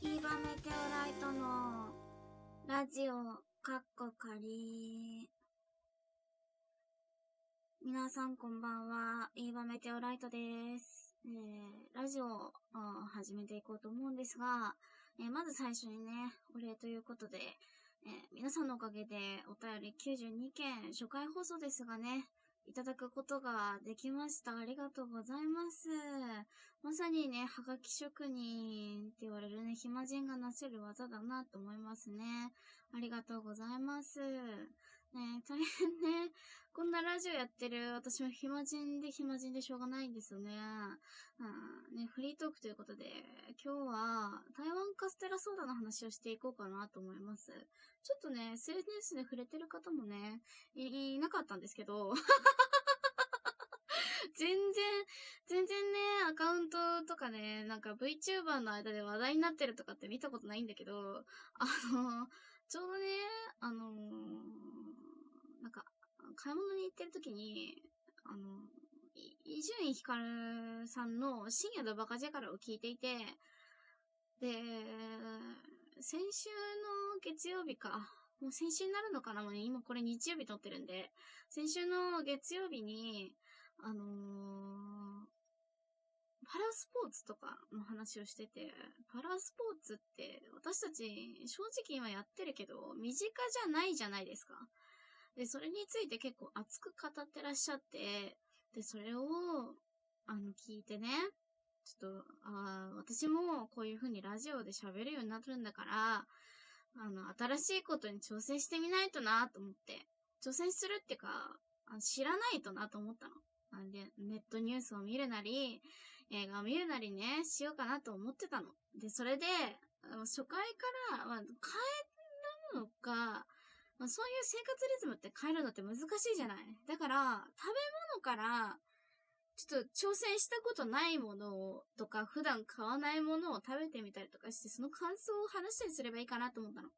イーバメテオライトのラジオ、カッコ仮。皆さんこんばんは、イーバメテオライトです。えー、ラジオを始めていこうと思うんですが、えー、まず最初にね、お礼ということで、えー、皆さんのおかげでお便り92件初回放送ですがね、いただくことができました。ありがとうございます。まさにね、はがき職人って言われるね、暇人がなせる技だなと思いますね。ありがとうございます。ね大変ね、こんなラジオやってる私も暇人で暇人でしょうがないんですよね。うん、ね、フリートークということで、今日は台湾カステラソーダの話をしていこうかなと思います。ちょっとね、SNS で触れてる方もね、い、いなかったんですけど、全然、全然ね、アカウントとかね、なんか VTuber の間で話題になってるとかって見たことないんだけど、あの、ちょうどね、あのなんか、買い物に行ってる時に、あの、伊集院光さんの深夜のバカ力を聞いていて、で、先週の月曜日か、もう先週になるのかなもう、ね、今これ日曜日撮ってるんで、先週の月曜日に、あのー、パラスポーツとかの話をしてて、パラスポーツって私たち正直今やってるけど、身近じゃないじゃないですか。で、それについて結構熱く語ってらっしゃって、で、それを、あの、聞いてね、ちょっと、ああ、私もこういう風にラジオで喋るようになるんだから、あの、新しいことに挑戦してみないとなと思って、挑戦するってか、知らないとなと思ったの。なんで、ネットニュースを見るなり、映画を見るなりね、しようかなと思ってたの。で、それで、初回から、まあ、帰るのか、まあ、そういう生活リズムって変えるのって難しいじゃないだから、食べ物から、ちょっと挑戦したことないものを、とか、普段買わないものを食べてみたりとかして、その感想を話したりすればいいかなと思ったの。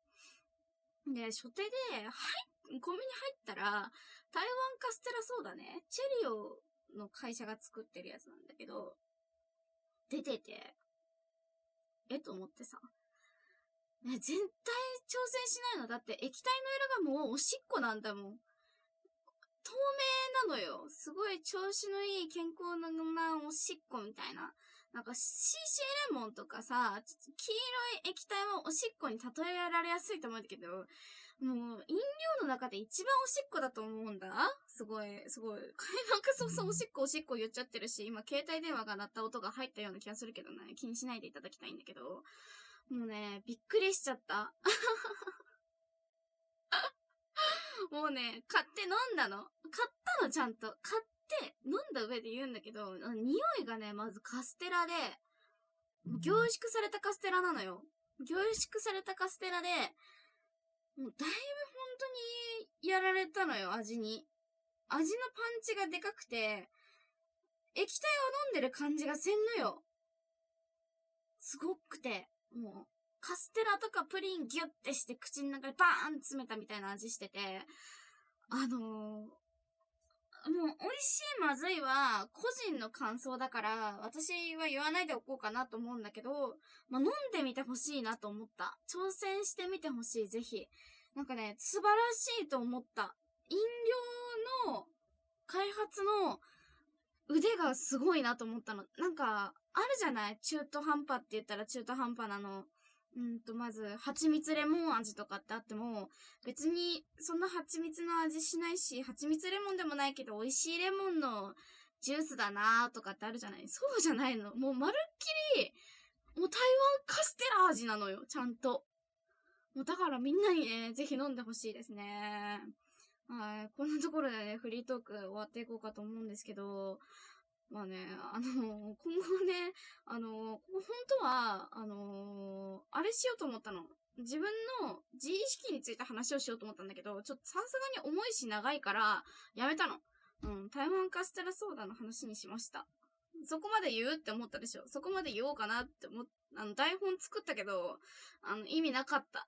で、初手で、はい、コンビニ入ったら、台湾カステラソーダね、チェリオの会社が作ってるやつなんだけど、出てて、えと思ってさ。ね、絶対挑戦しないの？だって液体の色がもうおしっこなんだもん。透明なのよ。すごい調子のいい健康なおしっこみたいな。なんか CC レモンとかさ、黄色い液体はおしっこに例えられやすいと思うんだけど、もう飲料の中で一番おしっこだと思うんだすごい、すごい。なんかそうそうおしっこおしっこ言っちゃってるし、今携帯電話が鳴った音が入ったような気がするけどね、気にしないでいただきたいんだけど、もうね、びっくりしちゃった。もうね、買って飲んだの。買ったの、ちゃんと。買って飲んだ上で言うんだけど、匂いがね、まずカステラで、凝縮されたカステラなのよ。凝縮されたカステラで、もうだいぶ本当にやられたのよ、味に。味のパンチがでかくて、液体を飲んでる感じがせんのよ。すごくて、もう、カステラとかプリンギュッてして口の中でバーン詰めたみたいな味してて、あのー、もう、美味しいまずいは、個人の感想だから、私は言わないでおこうかなと思うんだけど、まあ、飲んでみてほしいなと思った。挑戦してみてほしい、ぜひ。なんかね、素晴らしいと思った。飲料の開発の腕がすごいなと思ったの。なんか、あるじゃない？中途半端って言ったら中途半端なの。うんと、まず、蜂蜜レモン味とかってあっても、別に、そんな蜂蜜の味しないし、蜂蜜レモンでもないけど、美味しいレモンのジュースだなーとかってあるじゃない？そうじゃないの。もう、まるっきり、もう台湾カステラ味なのよ、ちゃんと。もうだからみんなにね、ぜひ飲んでほしいですね。はい。こんなところでね、フリートーク終わっていこうかと思うんですけど、まあね、あの、今後ね、あの、本当は、あの、あれしようと思ったの。自分の自意識について話をしようと思ったんだけど、ちょっとさすがに重いし長いから、やめたの。うん、台湾カステラソーダの話にしました。そこまで言うって思ったでしょそこまで言おうかなって思っ、あの、台本作ったけど、あの、意味なかった。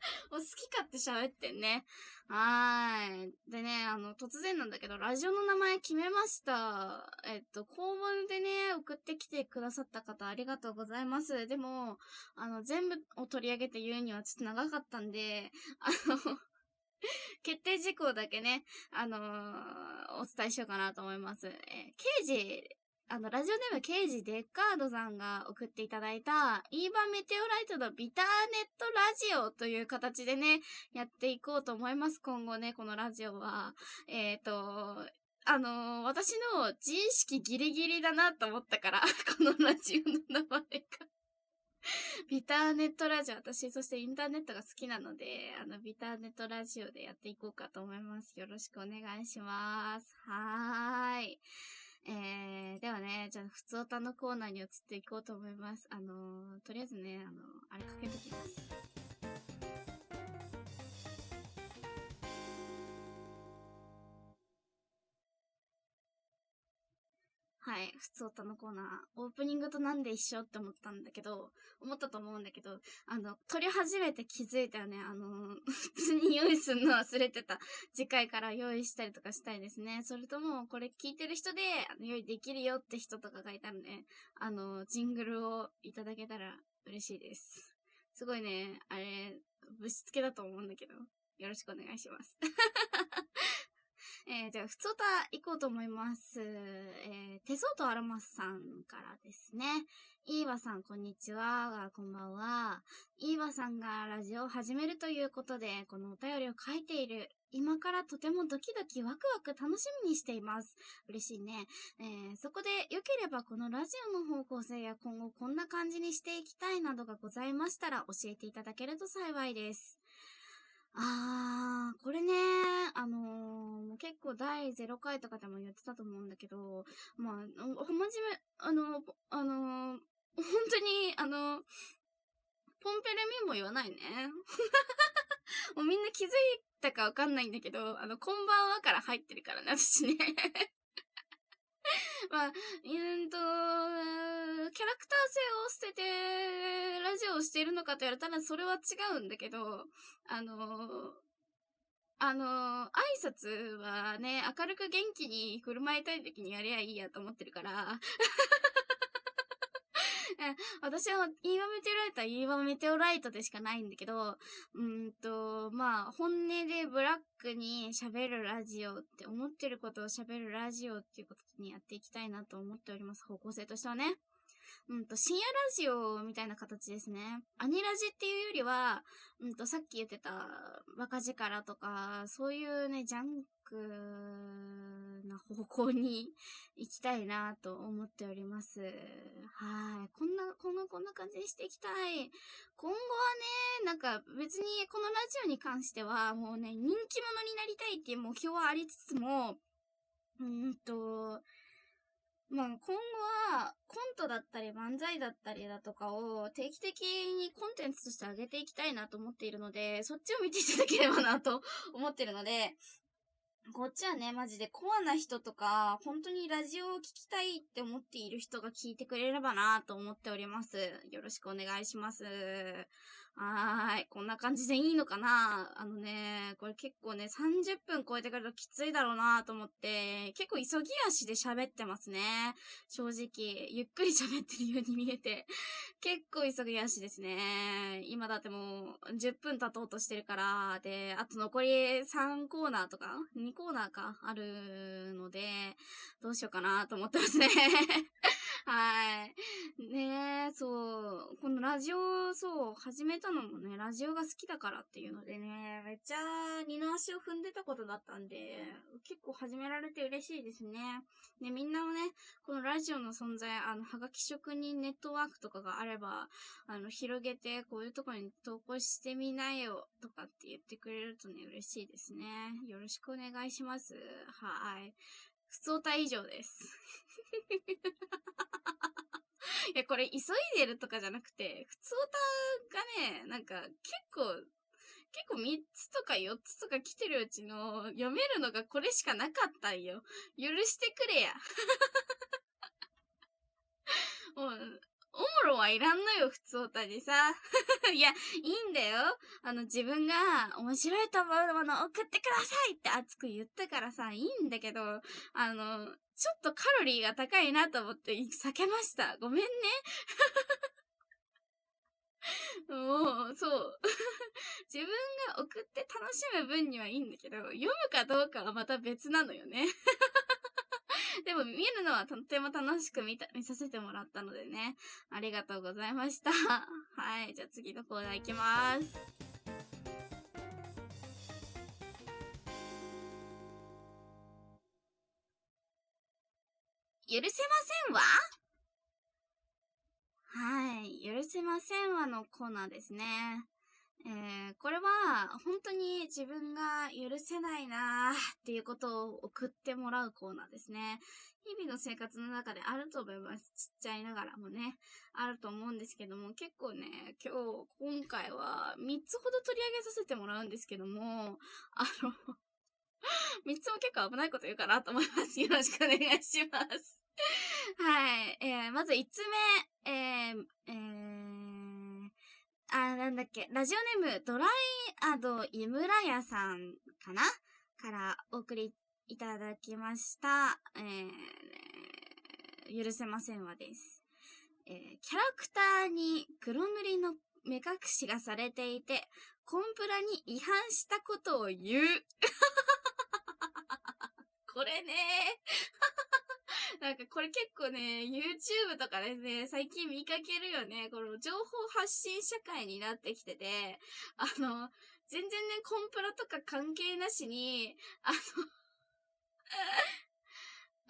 好き勝手喋ってんね。はーい。でね、あの、突然なんだけど、ラジオの名前決めました。えっと、公文でね、送ってきてくださった方ありがとうございます。でも、あの、全部を取り上げて言うにはちょっと長かったんで、あの 決定事項だけね、あのー、お伝えしようかなと思います。えー、刑事あの、ラジオネーム刑事デッカードさんが送っていただいた、イーバーメテオライトのビターネットラジオという形でね、やっていこうと思います。今後ね、このラジオは。えっ、ー、と、あのー、私の自意識ギリギリだなと思ったから、このラジオの名前がビターネットラジオ、私、そしてインターネットが好きなので、あの、ビターネットラジオでやっていこうかと思います。よろしくお願いします。はーい。えー、ではね、じゃあ、普通歌のコーナーに移っていこうと思います。あのー、とりあえずね、あのー、あれかけときます。はい、普通歌のコーナー、オープニングとなんで一緒って思ったんだけど、思ったと思うんだけど、あの、撮り始めて気づいたよね。あの、普通に用意するの忘れてた。次回から用意したりとかしたいですね。それとも、これ聞いてる人で、用意できるよって人とかがいたらね、あの、ジングルをいただけたら嬉しいです。すごいね、あれ、ぶしつけだと思うんだけど、よろしくお願いします。えー、じゃあ、ふつおた行こうと思います。えー、手相とアロマスさんからですね。イーバさん、こんにちは。こんばんは。イーバさんがラジオを始めるということで、このお便りを書いている。今からとてもドキドキワクワク楽しみにしています。嬉しいね。えー、そこで良ければこのラジオの方向性や今後こんな感じにしていきたいなどがございましたら教えていただけると幸いです。あー、これね、あのー、結構第0回とかでも言ってたと思うんだけど、まあ、ほんまじめ、あの、あのー、本当に、あの、ポンペレミンも言わないね。もうみんな気づいたかわかんないんだけど、あの、こんばんはから入ってるからね、私ね まあ、うんと、キャラクター性を捨てて、ラジオをしているのかと言われたら、それは違うんだけど、あのあの挨拶はね、明るく元気に振る舞いたい時にやりゃいいやと思ってるから。私は、イーワメテオライトはイーワメテオライトでしかないんだけど、うんと、まあ、本音でブラックに喋るラジオって思ってることを喋るラジオっていうことにやっていきたいなと思っております。方向性としてはね。うんと、深夜ラジオみたいな形ですね。アニラジっていうよりは、うんと、さっき言ってた、バカ力とか、そういうね、ジャンクな方向に行きたいなと思っております。はい。こんな、こんな、こんな感じにしていきたい。今後はね、なんか別にこのラジオに関してはもうね、人気者になりたいっていう目標はありつつも、うんと、まあ、今後は、コントだったり漫才だったりだとかを定期的にコンテンツとして上げていきたいなと思っているので、そっちを見ていただければなと思ってるので、こっちはね、マジでコアな人とか、本当にラジオを聞きたいって思っている人が聞いてくれればなと思っております。よろしくお願いします。はーい。こんな感じでいいのかな？あのね、これ結構ね、30分超えてくるときついだろうなと思って、結構急ぎ足で喋ってますね。正直。ゆっくり喋ってるように見えて。結構急ぎ足ですね。今だってもう10分経とうとしてるから、で、あと残り3コーナーとか ?2 コーナーかあるので、どうしようかなと思ってますね。はい。ねえ、そう。このラジオ、そう、始めたのもね、ラジオが好きだからっていうのでね、めっちゃ二の足を踏んでたことだったんで、結構始められて嬉しいですね。ね、みんなもね、このラジオの存在、あの、はがき職人ネットワークとかがあれば、あの、広げて、こういうとこに投稿してみなよ、とかって言ってくれるとね、嬉しいですね。よろしくお願いします。はい。普通歌以上です。いや、これ急いでるとかじゃなくて、普通歌がね、なんか結構、結構3つとか4つとか来てるうちの読めるのがこれしかなかったんよ。許してくれや。もう、おもろはいらんのよ、普通歌にさ。いや、いいんだよ。あの、自分が面白いと思うもの送ってくださいって熱く言ったからさ、いいんだけど、あの、ちょっとカロリーが高いなと思って避けました。ごめんね。もう、そう。自分が送って楽しむ分にはいいんだけど、読むかどうかはまた別なのよね。でも見るのはとっても楽しく見た、見させてもらったのでね。ありがとうございました。はい。じゃあ次のコーナー行きます。許せませんわ？はい。許せませんわのコーナーですね。えー、これは本当に自分が許せないなーっていうことを送ってもらうコーナーですね。日々の生活の中であると思います。ちっちゃいながらもね、あると思うんですけども、結構ね、今日、今回は3つほど取り上げさせてもらうんですけども、あの3つも結構危ないこと言うかなと思います。よろしくお願いします。はい。えー、まず5つ目、えー、えー、あ、なんだっけ、ラジオネーム、ドライアド井村屋さんかな？からお送りいただきました。えー、許せませんわです。えー、キャラクターに黒塗りの目隠しがされていて、コンプラに違反したことを言う。これね なんかこれ結構ね、YouTube とかでね、最近見かけるよね。この情報発信社会になってきてて、あの、全然ね、コンプラとか関係なしに、あの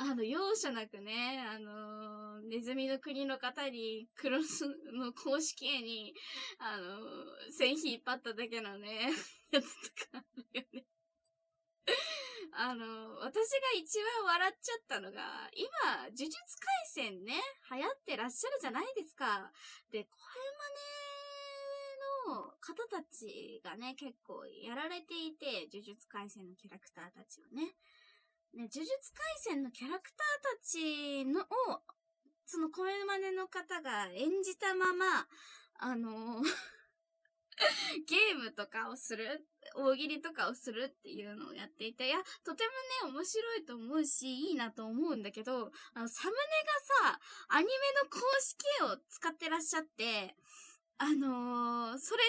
あの、容赦なくね、あの、ネズミの国の方に、クロスの公式絵に、あのー、線引っ張っただけのね、やつとかあるよね。あの、私が一番笑っちゃったのが、今、呪術廻戦ね、流行ってらっしゃるじゃないですか。で、声真似の方たちがね、結構やられていて、呪術廻戦のキャラクターたちをね。ね、呪術廻戦のキャラクターたちの、を、その声真似の方が演じたまま、あの ゲームとかをする、大喜利とかをするっていうのをやっていて、いや、とてもね、面白いと思うし、いいなと思うんだけど、あの、サムネがさ、アニメの公式絵を使ってらっしゃって、あのー、それ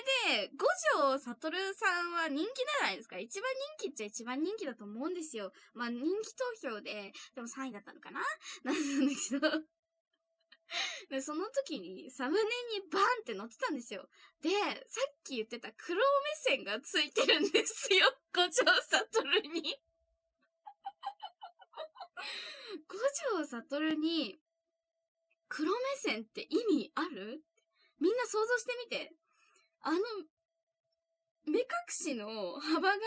で、五条悟さんは人気じゃないですか。一番人気っちゃ一番人気だと思うんですよ。まあ、人気投票で、でも3位だったのかな？なんだけどで、その時にサムネにバンって載ってたんですよ。で、さっき言ってた黒目線がついてるんですよ。五条悟に 五条悟に黒目線って意味ある？みんな想像してみて。あの、目隠しの幅が、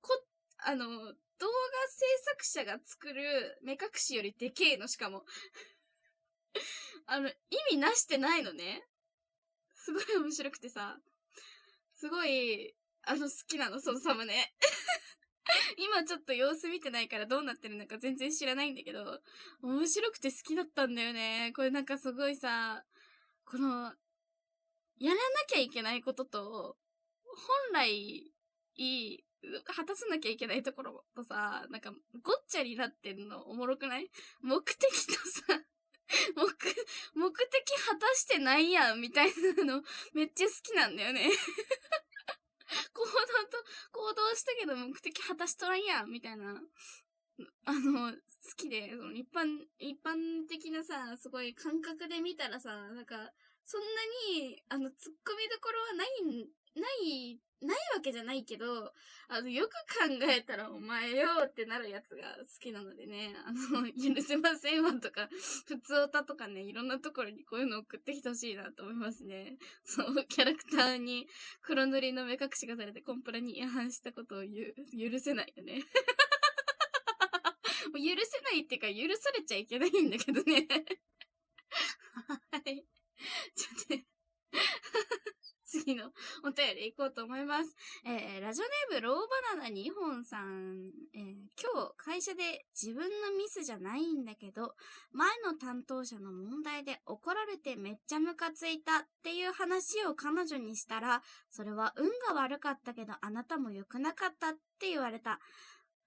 こ、あの、動画制作者が作る目隠しよりでけえの、しかも。あの、意味なしてないのね。すごい面白くてさ。すごい、あの、好きなの、そのサムネ。今ちょっと様子見てないからどうなってるのか全然知らないんだけど、面白くて好きだったんだよね。これなんかすごいさ、この、やらなきゃいけないことと、本来、いい、果たさなきゃいけないところとさ、なんか、ごっちゃになってんのおもろくない？目的とさ、目、目的果たしてないやん、みたいなの、めっちゃ好きなんだよね 行動と、行動したけど目的果たしとらんやん、みたいな。あの、好きで、その一般、一般的なさ、すごい感覚で見たらさ、なんか、そんなに、あの、突っ込みどころはない、ない、ないわけじゃないけど、あの、よく考えたらお前よってなるやつが好きなのでね、あの、許せませんわとか、普通歌とかね、いろんなところにこういうの送ってきてほしいなと思いますね。そう、キャラクターに黒塗りの目隠しがされてコンプラに違反したことを言う、許せないよね。許せないっていうか、許されちゃいけないんだけどね。はい。ちょっとね次のお便り行こうと思います。えー、ラジオネームローバナナ2本さん、えー、今日会社で自分のミスじゃないんだけど、前の担当者の問題で怒られてめっちゃムカついたっていう話を彼女にしたら、それは運が悪かったけどあなたも良くなかったって言われた。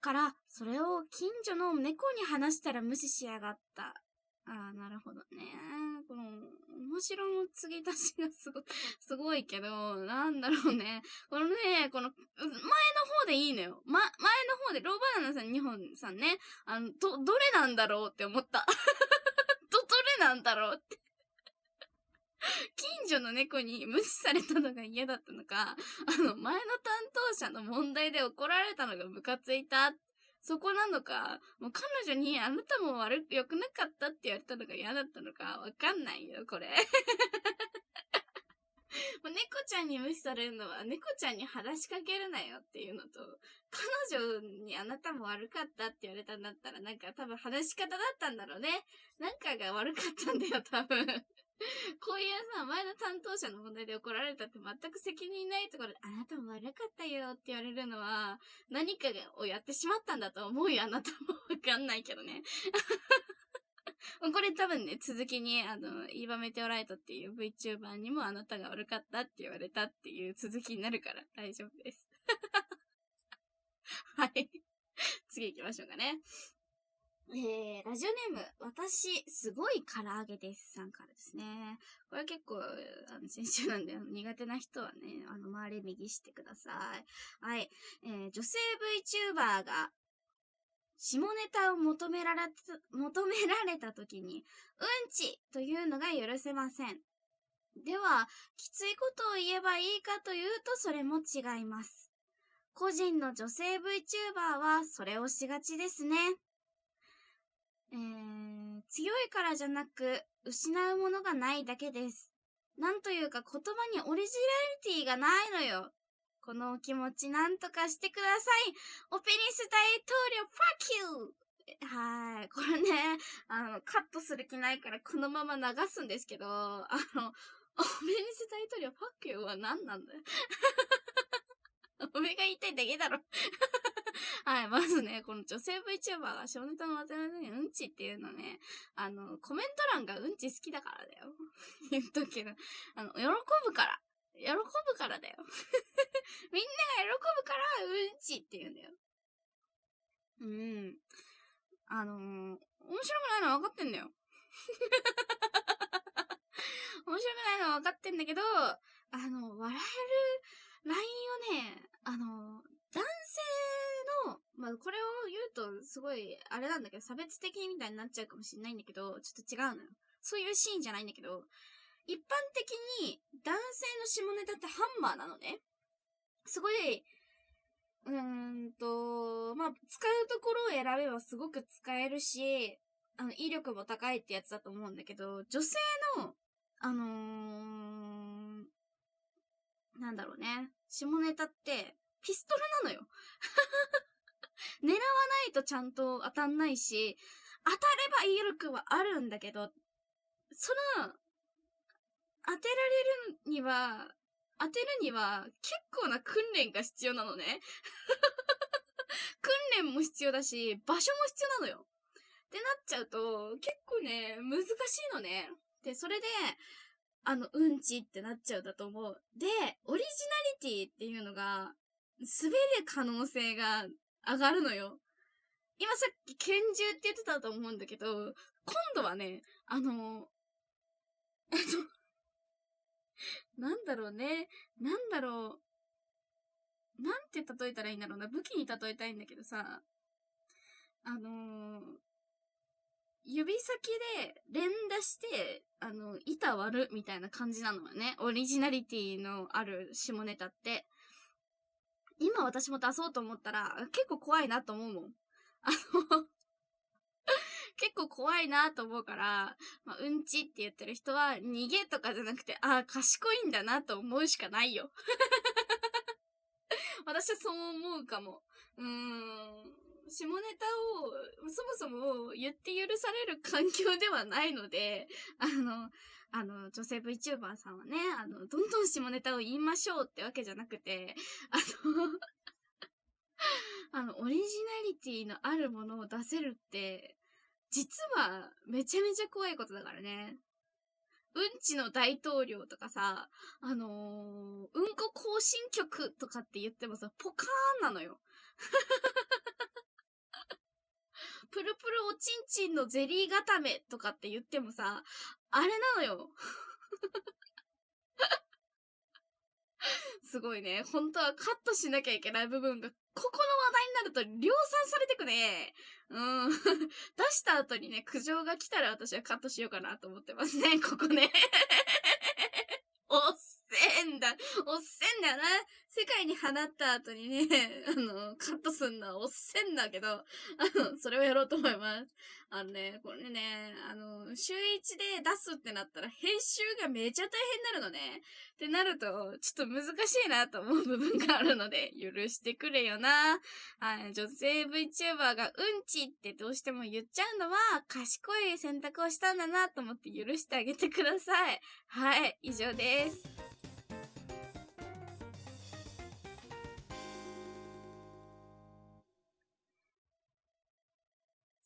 から、それを近所の猫に話したら無視しやがった。ああ、なるほどね。この、面白の継ぎ足しがすごい、すごいけど、なんだろうね。このね、この、前の方でいいのよ。ま、前の方で、ローバナナさん、日本さんね、あの、ど、どれなんだろうって思った。ど、どれなんだろうって近所の猫に無視されたのが嫌だったのか、あの、前の担当者の問題で怒られたのがムカついたっそこなのか、もう彼女にあなたも悪く、良くなかったって言われたのが嫌だったのか、わかんないよ、これ。もう猫ちゃんに無視されるのは猫ちゃんに話しかけるなよっていうのと、彼女にあなたも悪かったって言われたんだったらなんか多分話し方だったんだろうね。なんかが悪かったんだよ、多分。こういうさ、前の担当者の問題で怒られたって全く責任ないところで、あなたも悪かったよって言われるのは、何かをやってしまったんだと思うよ、あなたも。わかんないけどね。これ多分ね、続きに、あの、イーバメテオライトっていう VTuber にもあなたが悪かったって言われたっていう続きになるから大丈夫です。はい。次行きましょうかね。えー、ラジオネーム、私、すごい唐揚げです。さんからですね。これ結構、あの、先週なんで、苦手な人はね、あの、周り右してください。はい。えー、女性 VTuber が、下ネタを求められた、求められた時に、うんちというのが許せません。では、きついことを言えばいいかというと、それも違います。個人の女性 VTuber は、それをしがちですね。えー、強いからじゃなく、失うものがないだけです。なんというか言葉にオリジナリティがないのよ。このお気持ちなんとかしてください。オペニス大統領、ファキューはい。これね、あの、カットする気ないからこのまま流すんですけど、あの、オペニス大統領、ファッキューは何なんだよ。おめが言いたいだけだろ はい、まずね、この女性 VTuber が少ネタの渡辺にうんちっていうのね、あの、コメント欄がうんち好きだからだよ。言っとくけど、あの、喜ぶから。喜ぶからだよ。みんなが喜ぶから、うんちって言うんだよ。うん。あのー、面白くないのは分かってんだよ。面白くないのは分かってんだけど、あの、笑えるラインをね、あの、男性の、まあ、これを言うと、すごい、あれなんだけど、差別的みたいになっちゃうかもしれないんだけど、ちょっと違うのよ。そういうシーンじゃないんだけど、一般的に男性の下ネタってハンマーなのね。すごい、うーんと、まあ、使うところを選べばすごく使えるし、あの、威力も高いってやつだと思うんだけど、女性の、あのー、なんだろうね。下ネタって、ピストルなのよ。狙わないとちゃんと当たんないし、当たれば威力はあるんだけど、その、当てられるには、当てるには結構な訓練が必要なのね。訓練も必要だし、場所も必要なのよ。ってなっちゃうと、結構ね、難しいのね。で、それで、あの、うんちってなっちゃうだと思う。で、オリジナリティっていうのが、滑る可能性が上がるのよ。今さっき拳銃って言ってたと思うんだけど、今度はね、あの、あの、なんだろうね。なんだろう。なんて例えたらいいんだろうな。武器に例えたいんだけどさ、あのー、指先で連打して、あの、板割るみたいな感じなのよね。オリジナリティのある下ネタって。今私も出そうと思ったら、結構怖いなと思うもん。あの 結構怖いなと思うから、まあ、うんちって言ってる人は逃げとかじゃなくて、ああ、賢いんだなと思うしかないよ。私はそう思うかも。うーん。下ネタをそもそも言って許される環境ではないので、あの、あの、女性 VTuber さんはね、あの、どんどん下ネタを言いましょうってわけじゃなくて、あの あの、オリジナリティのあるものを出せるって、実はめちゃめちゃ怖いことだからね。うんちの大統領とかさ、あのー、うんこ更新曲とかって言ってもさ、ポカーンなのよ。プルプルおちんちんのゼリー固めとかって言ってもさ、あれなのよ。すごいね。本当はカットしなきゃいけない部分が、ここの話題になると量産されてくね。うん。出した後にね、苦情が来たら私はカットしようかなと思ってますね、ここね。んだ。おっせんだよな。世界に放った後にね、あの、カットすんのはおっせんだけど、あの、それをやろうと思います。あのね、これね、あの、週一で出すってなったら編集がめちゃ大変になるのね。ってなると、ちょっと難しいなと思う部分があるので、許してくれよな。はい、女性 VTuber がうんちってどうしても言っちゃうのは、賢い選択をしたんだなと思って許してあげてください。はい、以上です。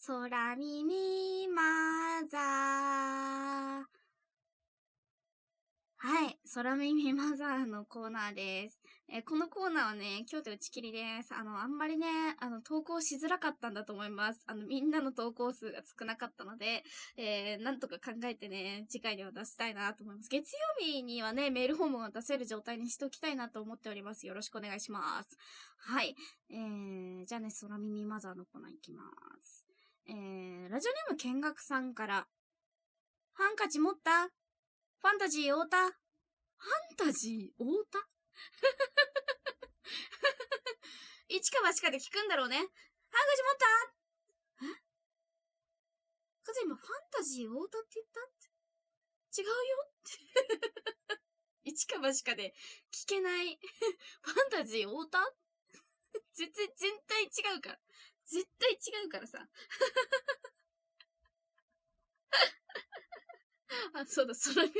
空耳マザー。はい。空耳マザーのコーナーです。え、このコーナーはね、今日で打ち切りです。あの、あんまりね、あの、投稿しづらかったんだと思います。あの、みんなの投稿数が少なかったので、えー、なんとか考えてね、次回には出したいなと思います。月曜日にはね、メールフォームを出せる状態にしておきたいなと思っております。よろしくお願いします。はい。えー、じゃあね、空耳マザーのコーナーいきます。えー、ラジオネーム見学さんから、ハンカチ持った？ファンタジー太田ファンタジー太田一か八かで聞くんだろうね。ハンカチ持った？え？かず今ファンタジー太田って言った？違うよ。って一か八かで聞けない。ファンタジー太田 全然、全体違うから。絶対違うからさ。あ、そうだ、空耳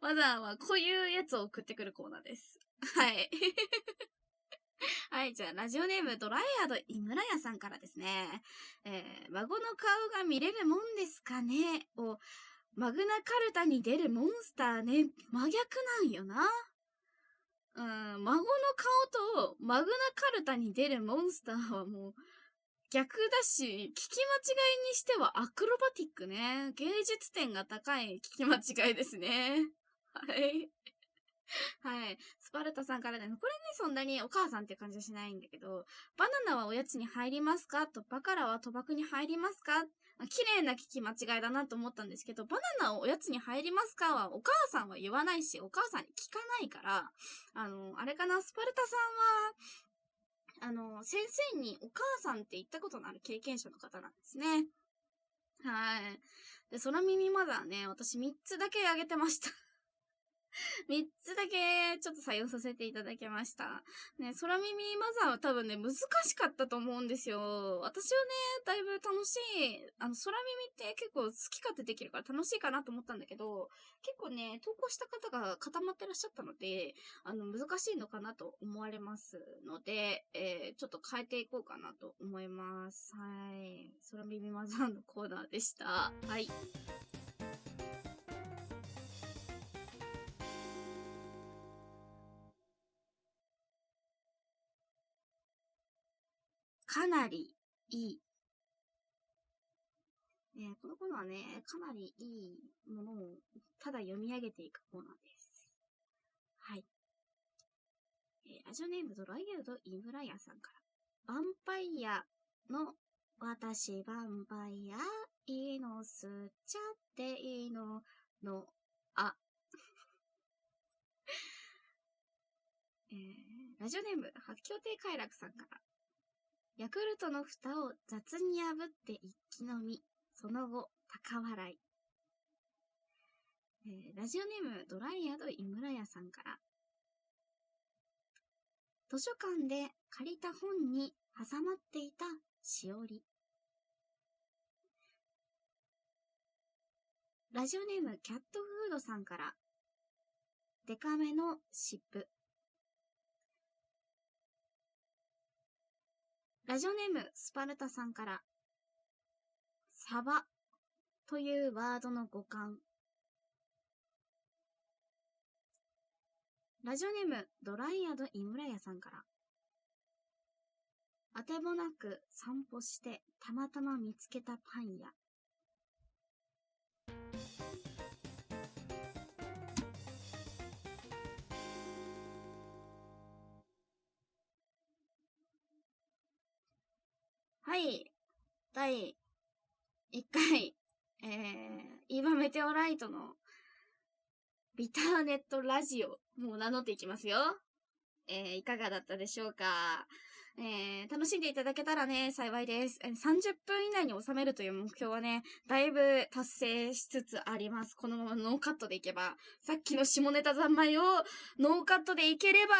マザーはこういうやつを送ってくるコーナーです。はい。はい、じゃあ、ラジオネーム、ドライヤード井村屋さんからですね。えー、孫の顔が見れるもんですかね？を、マグナカルタに出るモンスターね、真逆なんよな。うん、孫の顔とマグナカルタに出るモンスターはもう、逆だし、聞き間違いにしてはアクロバティックね。芸術点が高い聞き間違いですね。はい。はい。スパルタさんからね、これね、そんなにお母さんって感じはしないんだけど、バナナはおやつに入りますか？と、バカラは賭博に入りますか？綺麗な聞き間違いだなと思ったんですけど、バナナをおやつに入りますか？は、お母さんは言わないし、お母さんに聞かないから、あの、あれかな、スパルタさんは、あの、先生にお母さんって言ったことのある経験者の方なんですね。はい。で、空耳まだね、私3つだけあげてました 3つだけちょっと採用させていただきました。ね、空耳マザーは多分ね、難しかったと思うんですよ。私はね、だいぶ楽しい、あの、空耳って結構好き勝手できるから楽しいかなと思ったんだけど、結構ね、投稿した方が固まってらっしゃったので、あの、難しいのかなと思われますので、えー、ちょっと変えていこうかなと思います。はい。空耳マザーのコーナーでした。はい。かなりいい。えー、このコーナーはね、かなりいいものをただ読み上げていくコーナーです。はい。えー、ラジオネームドライヤードイムラヤさんから。ヴァンパイアの私ヴァンパイアいいの吸っちゃっていいのの、あ。えー、ラジオネーム、発狂亭快楽さんから。ヤクルトの蓋を雑に破って一気飲み。その後、高笑い。えー、ラジオネームドライヤード井村屋さんから。図書館で借りた本に挟まっていたしおり。ラジオネームキャットフードさんから、デカめの湿布。ラジオネームスパルタさんから、サバというワードの語感。ラジオネームドライアドイムラヤさんから、あてもなく散歩してたまたま見つけたパン屋。はい。第1回、えー、イーバメテオライトのビターネットラジオ、もう名乗っていきますよ。えー、いかがだったでしょうか？えー、楽しんでいただけたらね、幸いです。30分以内に収めるという目標はね、だいぶ達成しつつあります。このままノーカットでいけば。さっきの下ネタ三昧をノーカットでいければ、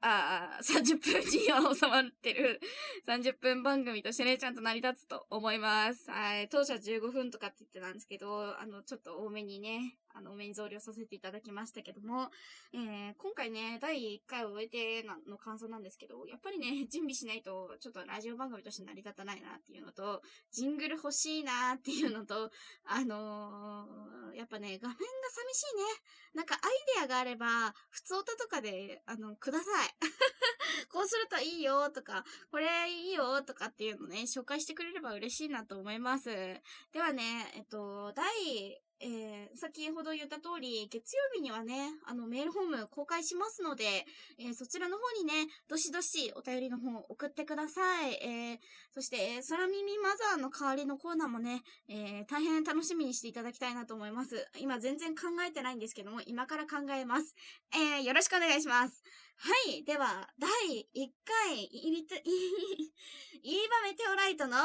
あ30分には収まってる30分番組としてね、ちゃんと成り立つと思います。はい。当初15分とかって言ってたんですけど、あの、ちょっと多めにね、あの、メイン増量させていただきましたけども、えー、今回ね、第1回を終えての感想なんですけど、やっぱりね、準備しないと、ちょっとラジオ番組として成り立たないなっていうのと、ジングル欲しいなっていうのと、あのー、やっぱね、画面が寂しいね。なんかアイデアがあれば、普通歌とかで、あの、ください。こうするといいよとか、これいいよとかっていうのね、紹介してくれれば嬉しいなと思います。ではね、えっと、第えー、先ほど言った通り、月曜日にはね、あの、メールフォーム公開しますので、えー、そちらの方にね、どしどしお便りの方送ってください。えー、そして、空耳マザーの代わりのコーナーもね、えー、大変楽しみにしていただきたいなと思います。今全然考えてないんですけども、今から考えます。えー、よろしくお願いします。はい。では、第1回、いびと、い、いばメテオライトの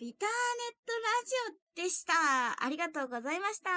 ビターネットラジオでした。ありがとうございました。